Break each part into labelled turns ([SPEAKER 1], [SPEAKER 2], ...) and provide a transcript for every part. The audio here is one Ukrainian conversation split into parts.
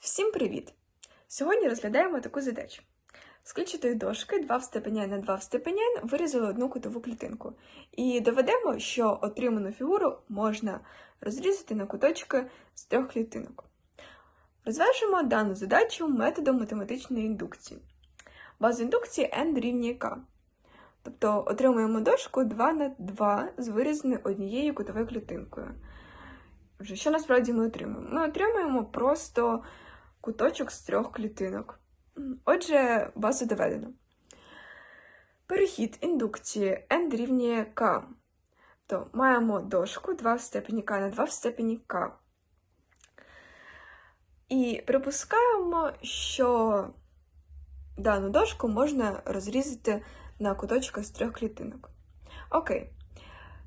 [SPEAKER 1] Всім привіт! Сьогодні розглядаємо таку задачу. З клітчатої дошки 2 в степені на 2 в степені вирізали одну кутову клітинку. І доведемо, що отриману фігуру можна розрізати на куточки з трьох клітинок. Розв'яжемо дану задачу методом математичної індукції. База індукції n дорівнює k. Тобто отримуємо дошку 2 на 2 з вирізаною однією кутовою клітинкою. Що насправді ми отримуємо? Ми отримуємо просто куточок з трьох клітинок. Отже, базу доведено. Перехід індукції n дорівнює k. То маємо дошку 2 в степені k на 2 в степені k. І припускаємо, що дану дошку можна розрізати на куточках з трьох клітинок. Окей.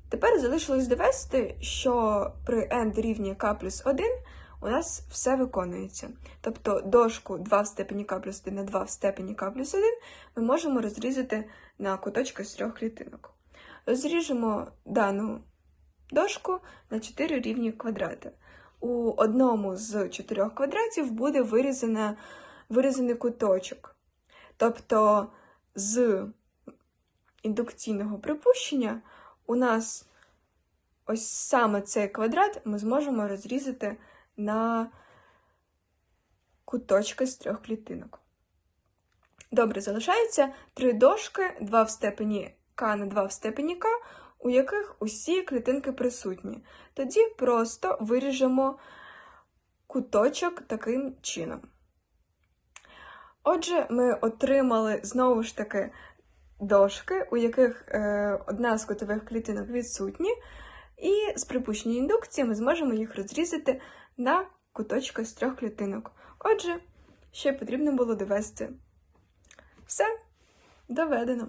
[SPEAKER 1] Тепер залишилось довести, що при n дорівнює k плюс 1 у нас все виконується. Тобто дошку 2 в степені k плюс 1 на 2 в степені k плюс 1 ми можемо розрізати на куточки з трьох клітинок. Розріжемо дану дошку на 4 рівні квадрати. У одному з чотирьох квадратів буде вирізана, вирізаний куточок. Тобто з індукційного припущення у нас ось саме цей квадрат ми зможемо розрізати на куточки з трьох клітинок. Добре, залишається три дошки, 2 в степені k на 2 в степені k, у яких усі клітинки присутні. Тоді просто виріжемо куточок таким чином. Отже, ми отримали знову ж таки дошки, у яких е, одна з кутових клітинок відсутні, і з припущення індукції ми зможемо їх розрізати на куточки з трьох клітинок. Отже, ще потрібно було довести. Все, доведено.